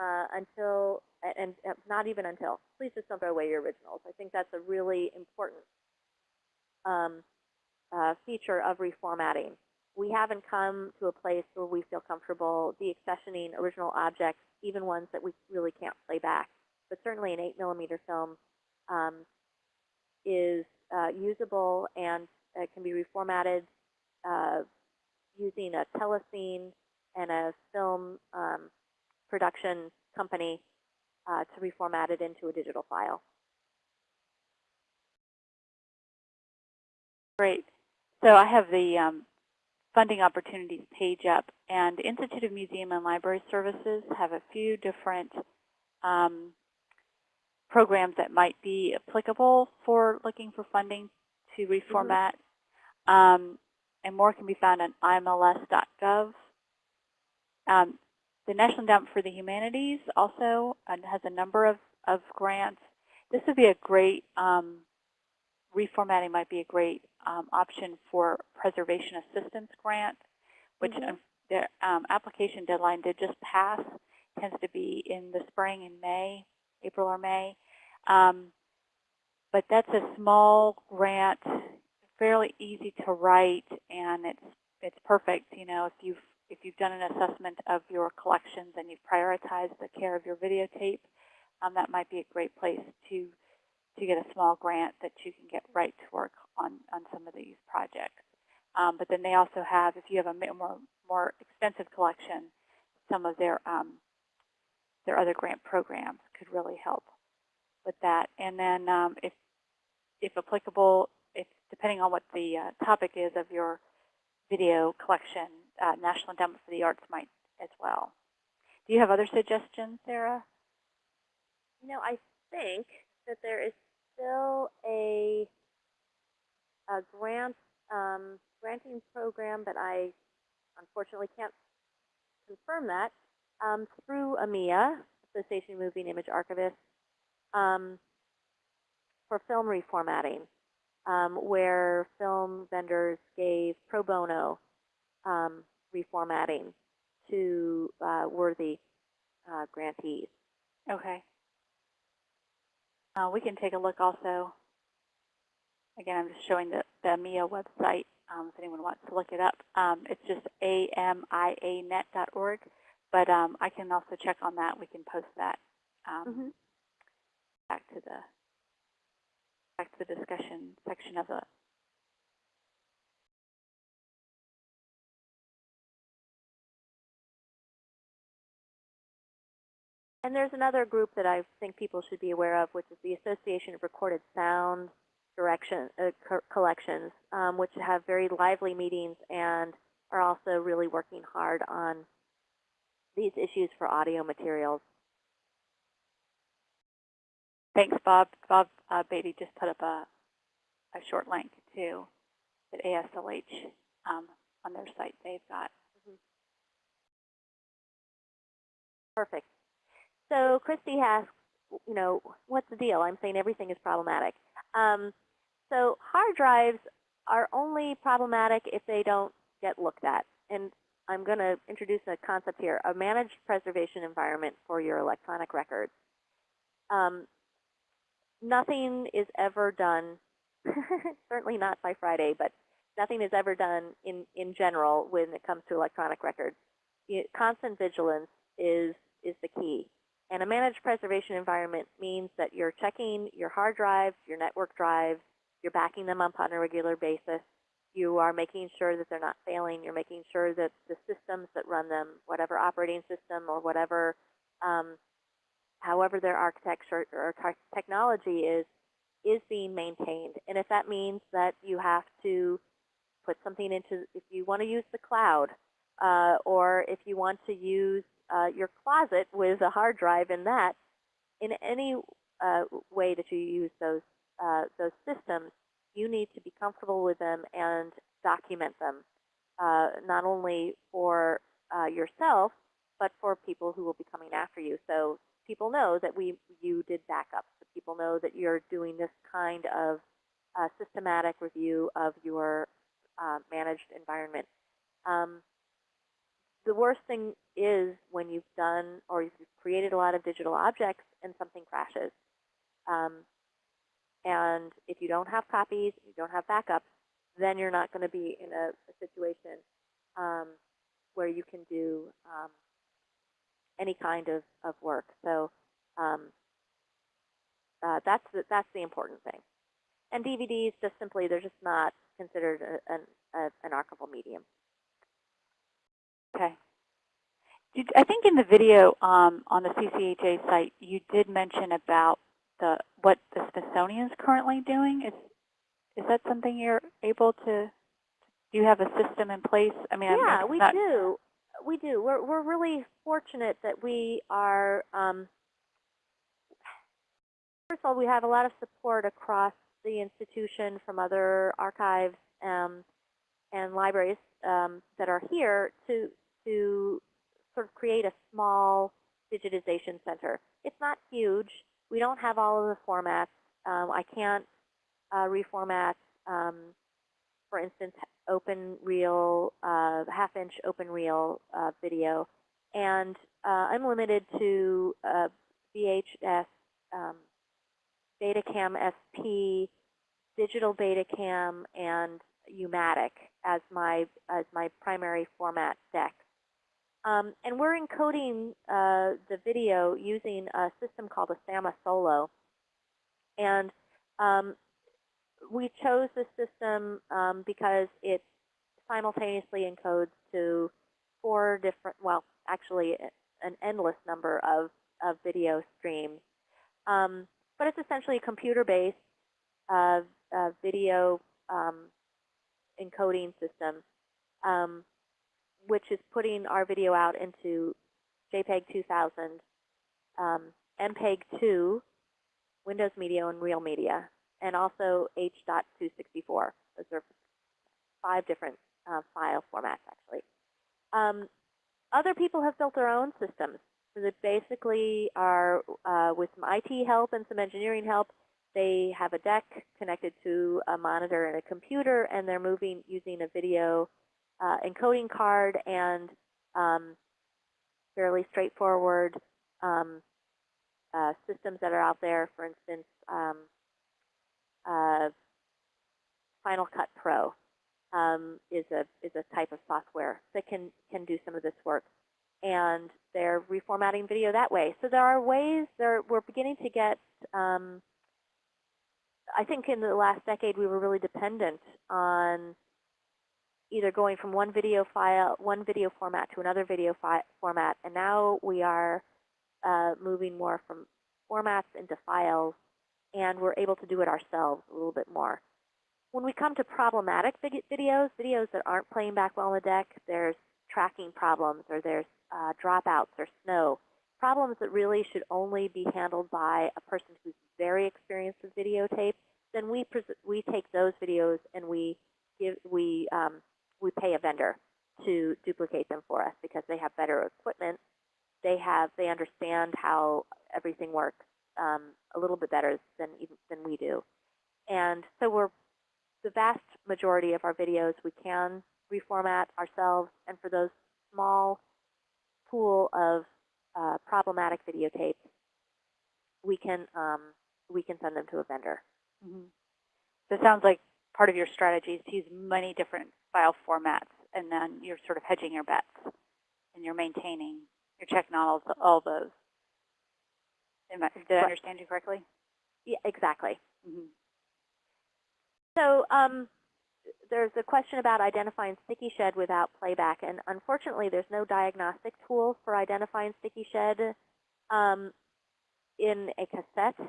uh, until, and, and not even until, please just don't throw away your originals. I think that's a really important um, uh, feature of reformatting. We haven't come to a place where we feel comfortable deaccessioning original objects, even ones that we really can't play back. But certainly an 8 millimeter film um, is uh, usable and uh, can be reformatted uh, using a telecine and a film um, production company uh, to reformat it into a digital file. Great. So I have the um, funding opportunities page up, and the Institute of Museum and Library Services have a few different um, programs that might be applicable for looking for funding to reformat. Um, and more can be found on imls.gov. Um, the National Endowment for the Humanities also uh, has a number of, of grants. This would be a great, um, reformatting might be a great um, option for preservation assistance grant, which Mhm. um, the um, application deadline did just pass, tends to be in the spring in May, April or May. Um, but that's a small grant, fairly easy to write, and it's it's perfect. You know, if you've if you've done an assessment of your collections and you've prioritized the care of your videotape, um, that might be a great place to to get a small grant that you can get right to work on on some of these projects. Um, but then they also have, if you have a more more extensive collection, some of their um, their other grant programs could really help with that. And then um, if if applicable, if depending on what the uh, topic is of your video collection, uh, National Endowment for the Arts might as well. Do you have other suggestions, Sarah? You know, I think that there is still a, a grant um, granting program, but I unfortunately can't confirm that, um, through AMIA, Association of Moving Image Archivists, um, for film reformatting, um, where film vendors gave pro bono um, reformatting to uh, worthy uh, grantees. Okay. Uh, we can take a look also. Again, I'm just showing the, the AMIA website um, if anyone wants to look it up. Um, it's just amianet.org, but um, I can also check on that. We can post that um, Mhm. back to the back to the discussion section of the. And there's another group that I think people should be aware of, which is the Association of Recorded Sound Direction uh, co Collections, um, which have very lively meetings and are also really working hard on these issues for audio materials. Thanks, Bob. Bob uh, Beatty just put up a, a short link to the ASLH um, on their site. They've got Perfect. So Christy asks, you know, what's the deal? I'm saying everything is problematic. Um, so hard drives are only problematic if they don't get looked at. And I'm going to introduce a concept here, a managed preservation environment for your electronic records. Um, nothing is ever done, certainly not by Friday, but nothing is ever done in, in general when it comes to electronic records. Constant vigilance is, is the key. And a managed preservation environment means that you're checking your hard drives, your network drives, you're backing them up on a regular basis. You are making sure that they're not failing. You're making sure that the systems that run them, whatever operating system or whatever, um, however their architecture or tech- technology is, is being maintained. And if that means that you have to put something into, if you want to use the cloud, uh, or if you want to use uh, your closet with a hard drive in that, in any uh, way that you use those uh, those systems, you need to be comfortable with them and document them, uh, not only for uh, yourself, but for people who will be coming after you. So people know that we you did backups. So people know that you're doing this kind of systematic review of your managed environment. Um, the worst thing is when you've done or you've created a lot of digital objects and something crashes. Um, and if you don't have copies, you don't have backups, then you're not going to be in a, a situation um, where you can do um, any kind of, of work. So um, uh, that's, the, that's the important thing. And DVDs, just simply, they're just not considered a, an, a, an archival medium. Okay. Did, I think in the video um, on the CCHA site, you did mention about the what the Smithsonian is currently doing. Is is that something you're able to? Do you have a system in place? I mean, I'm yeah, not- we do. We do. We're we're really fortunate that we are. Um, first of all, we have a lot of support across the institution from other archives um, and libraries um, that are here to to sort of create a small digitization center. It's not huge. We don't have all of the formats. Um, I can't uh, reformat, um, for instance, open reel, uh, half inch open reel uh, video. And uh, I'm limited to uh, VHS, um, Betacam SP, digital Betacam, and Umatic as my, as my primary format deck. Um, and we're encoding uh, the video using a system called a SAMMA Solo. And um, we chose this system um, because it simultaneously encodes to four different, well, actually an endless number of, of video streams. Um, but it's essentially a computer-based uh, uh, video um, encoding system, um, which is putting our video out into JPEG 2000, um, MPEG 2, Windows Media and Real Media, and also H.264. Those are five different uh, file formats, actually. Um, other people have built their own systems so that basically are, uh, with some IT help and some engineering help, they have a deck connected to a monitor and a computer, and they're moving using a video uh, encoding card and um, fairly straightforward um, uh, systems that are out there. For instance, um, uh, Final Cut Pro um, is a is a type of software that can can do some of this work, and they're reformatting video that way. So there are ways. There we're beginning to get. Um, I think in the last decade we were really dependent on either going from one video file, one video format to another video format, and now we are uh, moving more from formats into files, and we're able to do it ourselves a little bit more. When we come to problematic videos, videos that aren't playing back well on the deck, there's tracking problems or there's uh, dropouts or snow, problems that really should only be handled by a person who's very experienced with videotape, then we we take those videos and we give we um, we pay a vendor to duplicate them for us because they have better equipment. They have they understand how everything works um, a little bit better than even than we do, and so we're the vast majority of our videos we can reformat ourselves, and for those small pool of uh, problematic videotapes, we can um, we can send them to a vendor. Mm -hmm. So it sounds like part of your strategy is to use many different file formats, and then you're sort of hedging your bets, and you're maintaining, you're checking all, all those. Did I understand you correctly? Yeah, exactly. Mm -hmm. So um, there's a question about identifying sticky shed without playback, and unfortunately, there's no diagnostic tool for identifying sticky shed um, in a cassette.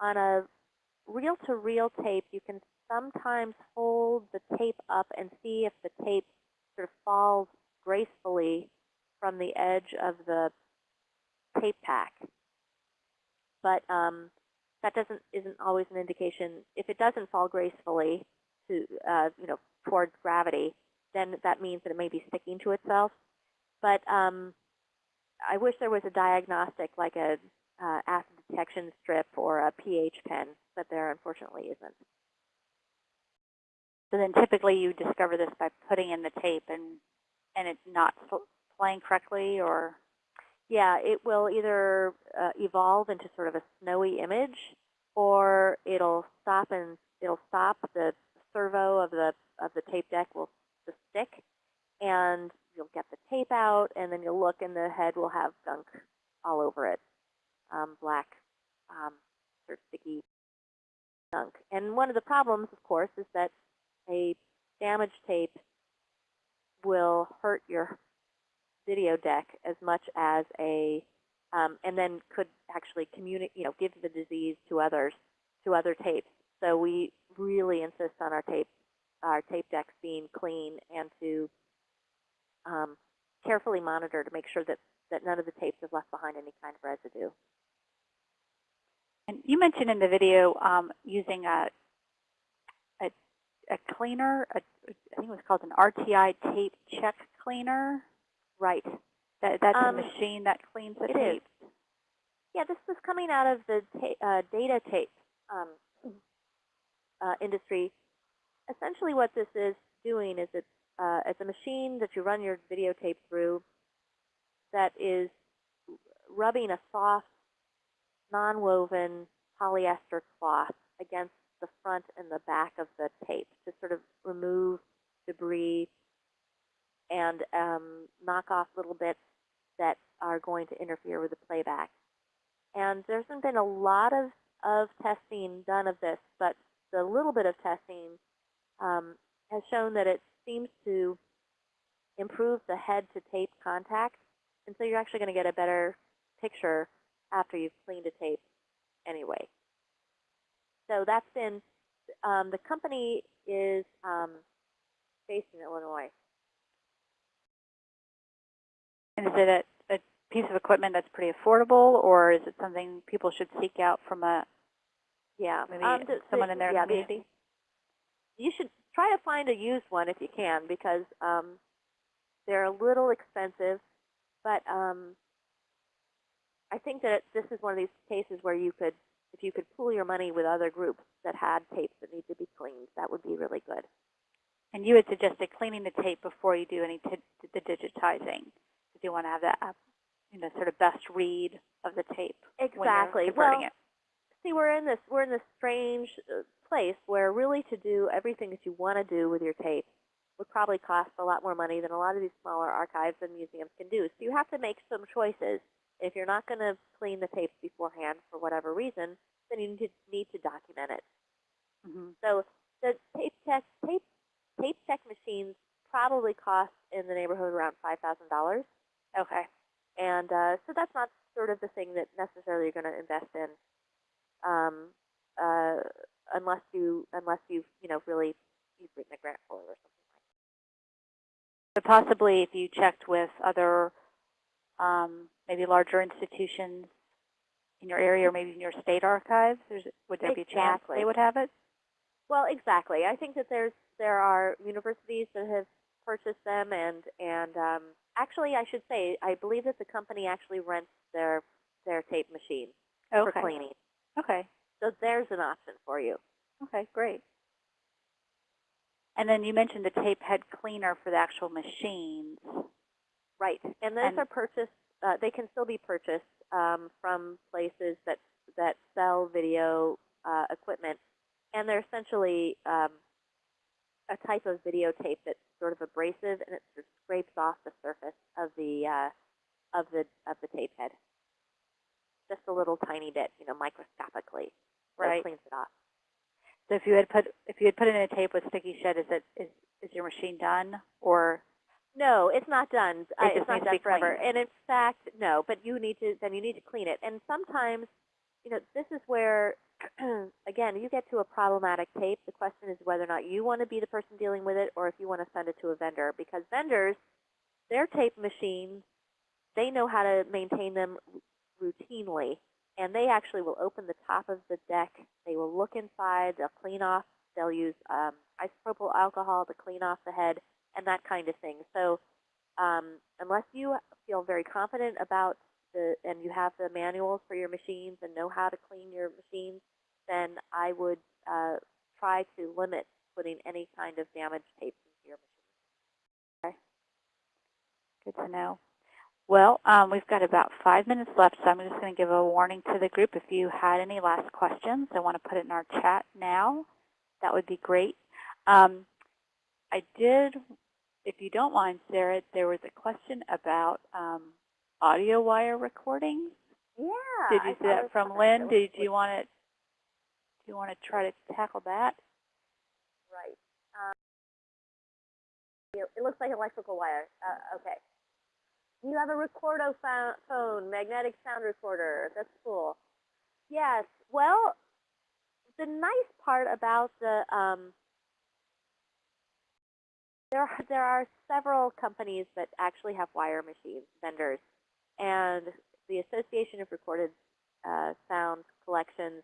On a reel-to-reel tape, you can sometimes hold the tape up and see if the tape sort of falls gracefully from the edge of the tape pack. But um, that doesn't isn't always an indication. If it doesn't fall gracefully to uh, you know towards gravity, then that means that it may be sticking to itself. But um, I wish there was a diagnostic like a uh, acid detection strip or a pH pen, but there unfortunately isn't. So then typically you discover this by putting in the tape and and it's not playing correctly or? Yeah, it will either uh, evolve into sort of a snowy image or it'll stop and it'll stop. The servo of the of the tape deck will just stick and you'll get the tape out and then you'll look and the head will have gunk all over it. Um, black um, sort of sticky gunk. And one of the problems of course is that a damaged tape will hurt your video deck as much as a, um, and then could actually communicate, you know, give the disease to others, to other tapes. So we really insist on our tape, our tape decks being clean and to um, carefully monitor to make sure that, that none of the tapes have left behind any kind of residue. And you mentioned in the video um, using a, a, a cleaner, a, I think it was called an RTI tape check cleaner. Right. That, that's um, a machine that cleans the it tape. Is. Yeah, this was coming out of the ta uh, data tape um, uh, industry. Essentially what this is doing is it's, uh, it's a machine that you run your videotape through that is rubbing a soft, non-woven polyester cloth against the front and the back of the tape to sort of remove debris and um, knock off little bits that are going to interfere with the playback. And there hasn't been a lot of, of testing done of this, but the little bit of testing um, has shown that it seems to improve the head-to-tape contact. And so you're actually going to get a better picture after you've cleaned a tape anyway. So that's been um, the company is um, based in Illinois. And is it a, a piece of equipment that's pretty affordable, or is it something people should seek out from a Yeah, maybe um, the- someone the- in their yeah, the- you should try to find a used one if you can because um, they're a little expensive, but um, I think that this is one of these cases where you could, if you could pool your money with other groups that had tapes that need to be cleaned, that would be really good. And you had suggested cleaning the tape before you do any t- the digitizing, because you want to have that, you know, sort of best read of the tape Exactly. when you're converting well, it. see, we're in this we're in this strange uh, place where really to do everything that you want to do with your tape would probably cost a lot more money than a lot of these smaller archives and museums can do. So you have to make some choices. If you're not going to clean the tapes beforehand for whatever reason, then you need to, need to document it. hmm So the tape check tape tape check machines probably cost in the neighborhood around five thousand dollars. Okay. And uh, so that's not sort of the thing that necessarily you're going to invest in, um, uh, unless you unless you you know really you've written a grant for it or something like. But possibly if you checked with other, um, maybe larger institutions in your area or maybe in your state archives, there's, would there be a chance they would have it? Well, exactly. I think that there's there are universities that have purchased them, and and um, actually, I should say, I believe that the company actually rents their their tape machine for cleaning. Okay. So there's an option for you. Okay, great. And then you mentioned the tape head cleaner for the actual machines. Right, and those And- are purchased. Uh, they can still be purchased um, from places that that sell video uh, equipment, and they're essentially um, a type of videotape that's sort of abrasive, and it sort of scrapes off the surface of the uh, of the of the tape head, just a little tiny bit, you know, microscopically. Right. it cleans it off. So if you had put if you had put in a tape with sticky shed, is it is is your machine done or No, it's not done. Uh, just it's not done forever. cleaned. And in fact, no. But you need to then you need to clean it. And sometimes, you know, this is where, again, you get to a problematic tape. The question is whether or not you want to be the person dealing with it, or if you want to send it to a vendor. Because vendors, their tape machines, they know how to maintain them routinely, and they actually will open the top of the deck. They will look inside. They'll clean off. They'll use um, isopropyl alcohol to clean off the head and that kind of thing. So um, unless you feel very confident about the, and you have the manuals for your machines and know how to clean your machines, then I would uh, try to limit putting any kind of damaged tapes into your machine. good to know? Well, um, we've got about five minutes left, so I'm just going to give a warning to the group. If you had any last questions, I want to put it in our chat now. That would be great. Um, I did, if you don't mind, Sarah, there was a question about um, audio wire recordings. Yeah. Did you see that from Lynn? Did you want to do you want to try to tackle that? Right. Um, it looks like electrical wire. Uh, okay. You have a Recordo phone, magnetic sound recorder. That's cool. Yes. Well, the nice part about the um, there are, there are several companies that actually have wire machines, vendors, and the Association of Recorded uh, Sound Collections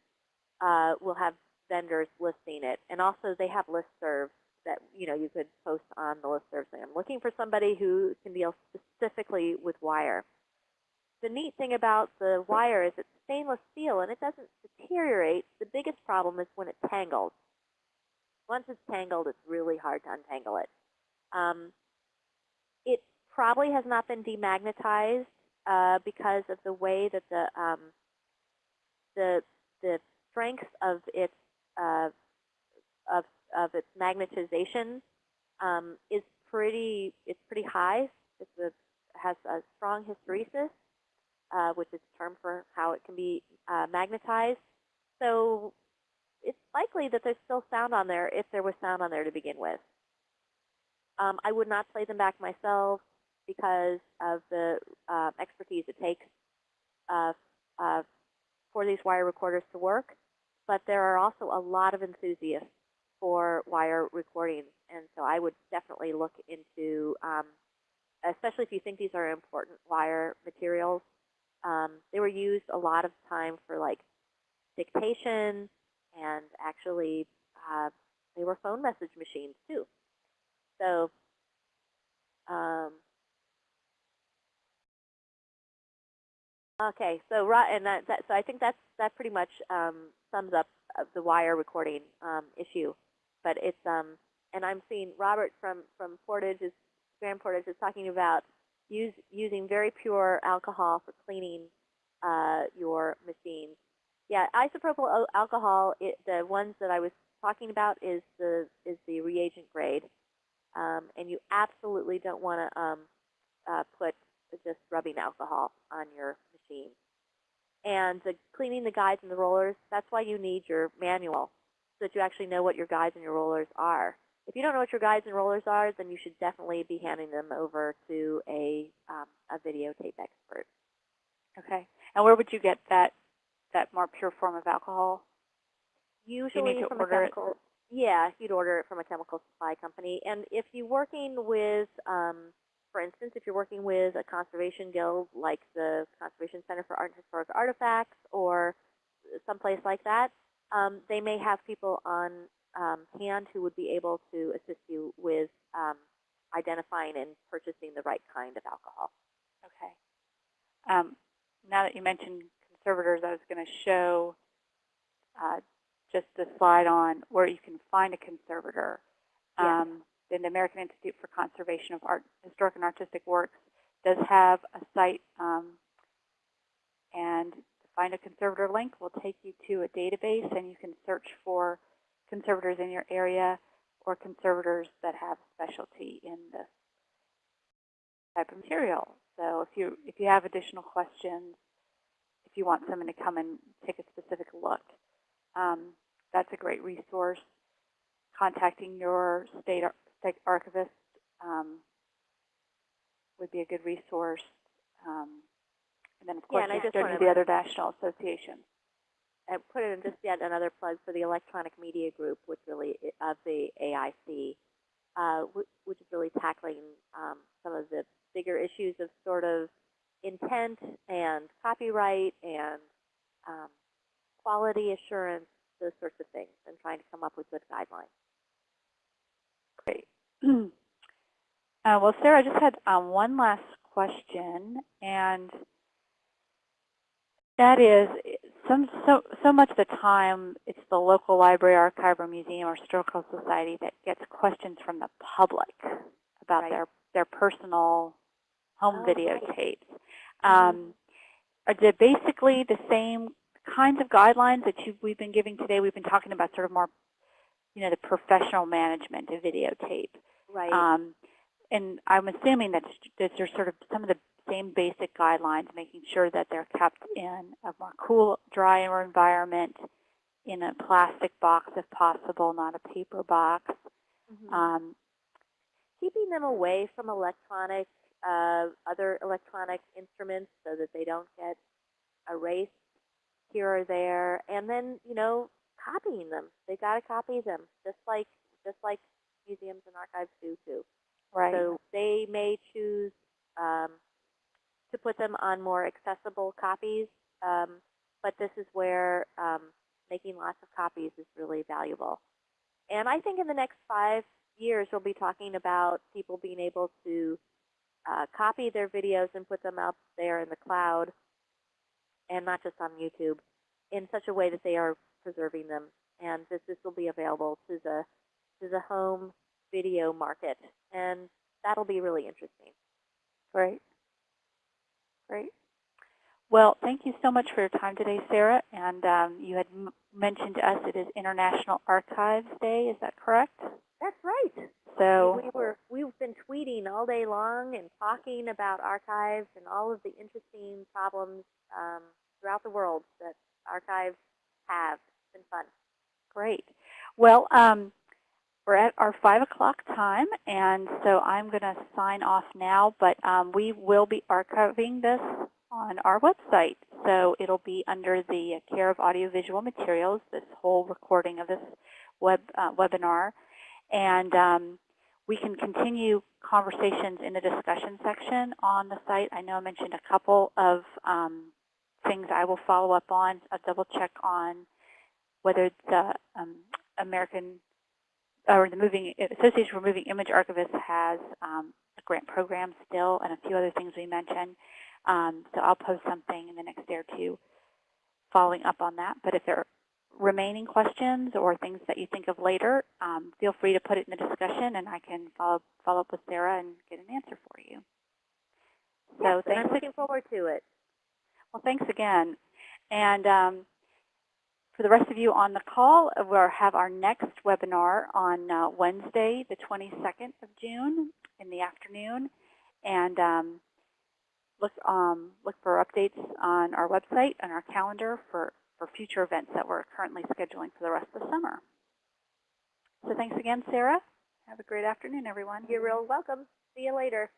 uh, will have vendors listing it, and also they have listservs that you know you could post on the listserv saying, "I'm looking for somebody who can deal specifically with wire." The neat thing about the wire is it's stainless steel and it doesn't deteriorate. The biggest problem is when it tangles. Once it's tangled, it's really hard to untangle it. Um, it probably has not been demagnetized uh, because of the way that the um, the the strength of its uh, of of its magnetization um, is pretty it's pretty high. It's a, has a strong hysteresis, uh, which is a term for how it can be uh, magnetized. So it's likely that there's still sound on there if there was sound on there to begin with. Um, I would not play them back myself because of the uh, expertise it takes uh, uh, for these wire recorders to work. But there are also a lot of enthusiasts for wire recordings. And so I would definitely look into, um, especially if you think these are important wire materials. Um, they were used a lot of time for like dictation and actually uh, they were phone message machines too. So um, Okay, so right, and that, that so I think that's that pretty much um, sums up uh, the wire recording um, issue. But it's um, and I'm seeing Robert from from Portage is Grand Portage is talking about use using very pure alcohol for cleaning uh, your machines. Yeah, isopropyl alcohol. It, the ones that I was talking about is the is the reagent grade, um, and you absolutely don't want to um, uh, put just rubbing alcohol on your machine. And the cleaning the guides and the rollers, that's why you need your manual, so that you actually know what your guides and your rollers are. If you don't know what your guides and rollers are, then you should definitely be handing them over to a, um, a videotape expert. Okay. And where would you get that that more pure form of alcohol? Usually from a chemical, yeah, you'd order it from a chemical supply company. And if you're working with, um, for instance, if you're working with a conservation guild like the Conservation Center for Art and Historic Artifacts or someplace like that, um, they may have people on um, hand who would be able to assist you with um, identifying and purchasing the right kind of alcohol. Okay. Um, now that you mentioned conservators, I was going to show uh, just the slide on where you can find a conservator. Yeah. Um, then the American Institute for Conservation of Art, Historic and Artistic Works does have a site, um, and to find a conservator link will take you to a database, and you can search for conservators in your area or conservators that have specialty in this type of material. So if you if you have additional questions, if you want someone to come and take a specific look, um, that's a great resource. Contacting your state, ar state archivist um, would be a good resource. Um, and then, of Yeah, course, and I just to the other national associations. I put in just yet another plug for the electronic media group, which really of the AIC, uh, which is really tackling um, some of the bigger issues of sort of intent and copyright and um, quality assurance, those sorts of things, and trying to come up with good guidelines. Great. uh, well, Sarah, I just had um, one last question, and that is, some so so much of the time it's the local library, archive, or museum or historical society that gets questions from the public about Right. their their personal home Oh, right. videotapes. Mhm. Um, are they basically the same kinds of guidelines that you, we've been giving today? We've been talking about sort of more, you know, the professional management of videotape. Right. Um, and I'm assuming that there's sort of some of the same basic guidelines, making sure that they're kept in a more cool, drier environment, in a plastic box if possible, not a paper box. Mhm. Um, keeping them away from electronic, uh, other electronic instruments so that they don't get erased here or there, and then you know copying them. They got to copy them, just like just like museums and archives do too. right. So they may choose um, to put them on more accessible copies, um, but this is where um, making lots of copies is really valuable. And I think in the next five years, we'll be talking about people being able to uh, copy their videos and put them up there in the cloud, and not just on YouTube, in such a way that they are preserving them. And this, this will be available to the to the home video market, and that'll be really interesting. Great. Great. Well, thank you so much for your time today, Sarah. And um, you had mentioned to us it is International Archives Day. Is that correct? That's right. So, we were we've been tweeting all day long and talking about archives and all of the interesting problems um, throughout the world that archives have. It's been fun. great. Well, um, we're at our 5 o'clock time, and so I'm going to sign off now. But um, we will be archiving this on our website. So it'll be under the care of audiovisual materials. This whole recording of this web uh, webinar. And um, we can continue conversations in the discussion section on the site. I know I mentioned a couple of um, things I will follow up on, I'll double check on whether the um, American or the Moving Association for Moving Image Archivists has um, a grant program still and a few other things we mentioned. Um, so I'll post something in the next day or two following up on that. But if there remaining questions or things that you think of later, um, feel free to put it in the discussion and I can follow, follow up with Sarah and get an answer for you. So Yes, thanks I'm looking forward to it. well, thanks again. And um, for the rest of you on the call, we'll have our next webinar on uh, Wednesday, the 22nd of June in the afternoon. And um, look, um, look for updates on our website and our calendar for, for future events that we're currently scheduling for the rest of the summer. So thanks again, Sarah. Have a great afternoon, everyone. You're real welcome. See you later.